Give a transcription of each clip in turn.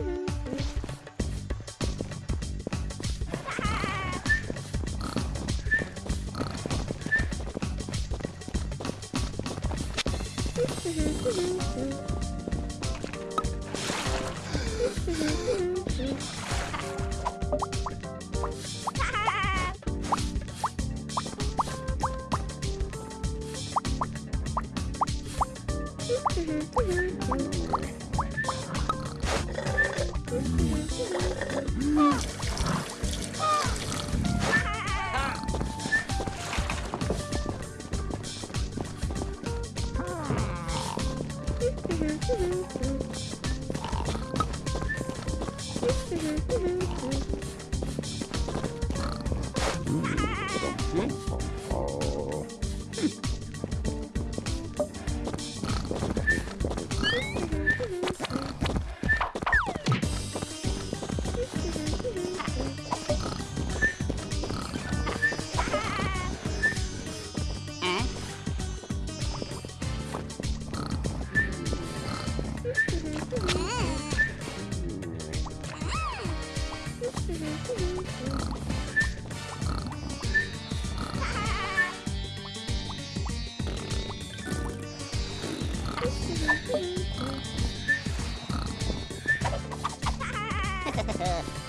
Mm-hmm. Hmm? Ha ha ha.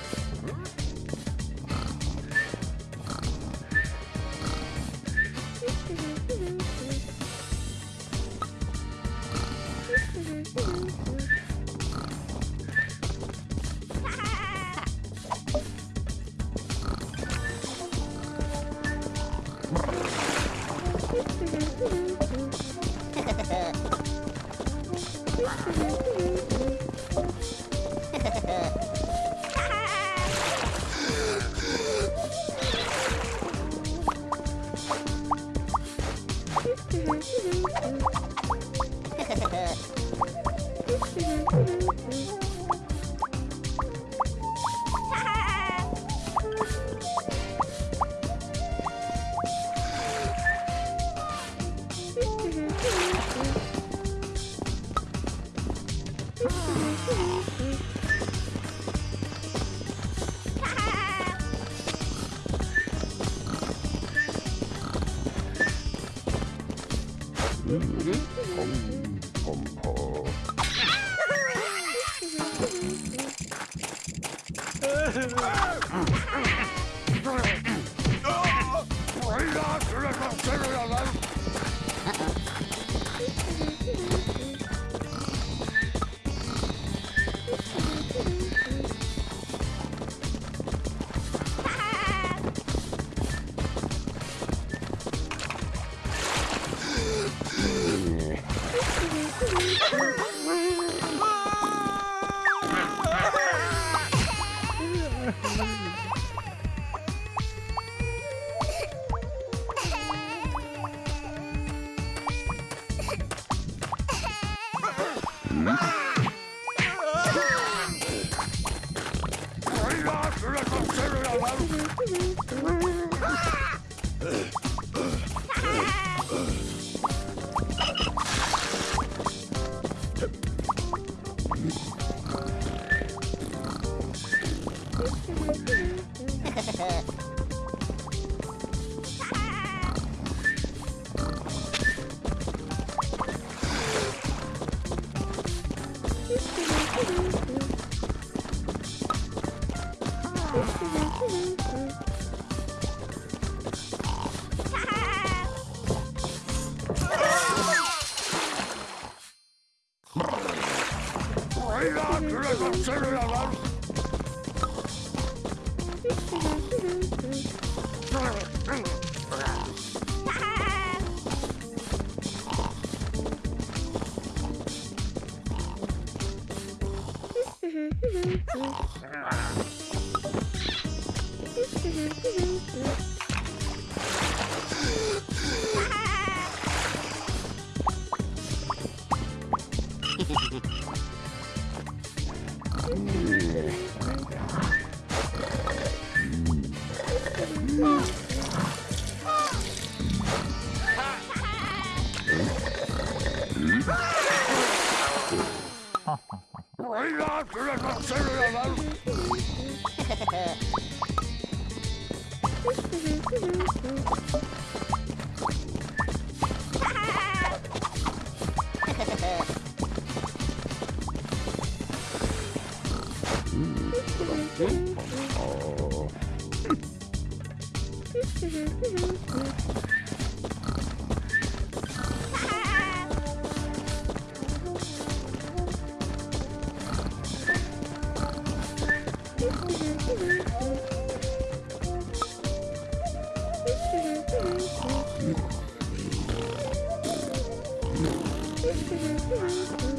Ah! Ugh. Bring out the cereal Mm-hmm. Oh. Bye.